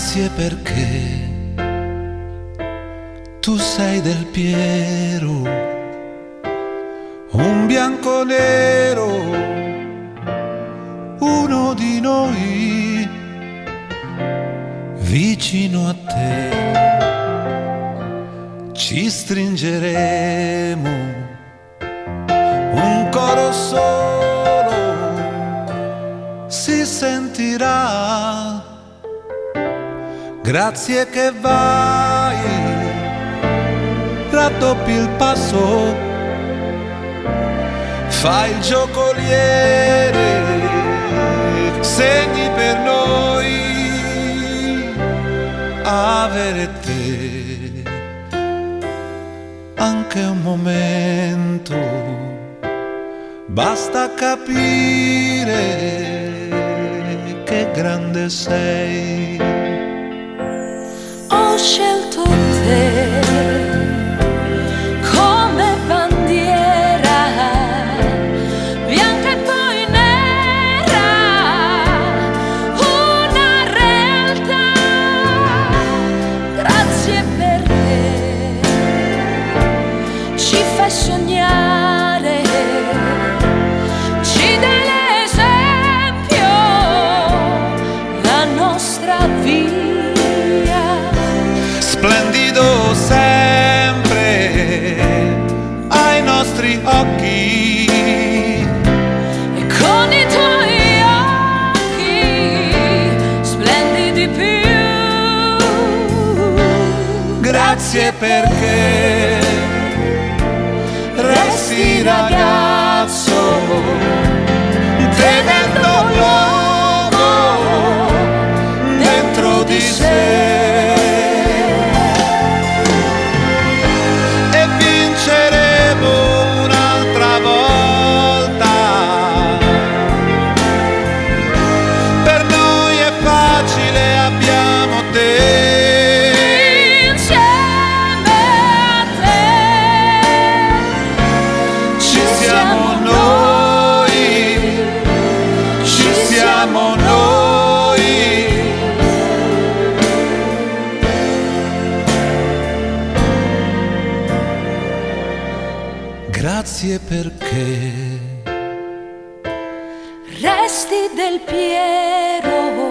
Grazie perché tu sei del Piero, un bianco nero, uno di noi, vicino a te. Ci stringeremo Grazie che vai, raddoppi il passo, fai il giocoliere, segni per noi avere te. Anche un momento, basta capire che grande sei scelto te come bandiera bianca e poi nera. Grazie ci fai sognare, Grazie perché. Resti ragazzo, grazie perché resti del Piero.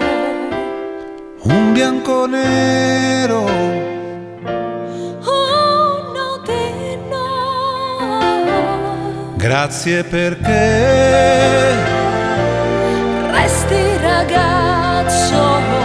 un bianco nero. Uno di noi. Grazie perché resti ragazzo.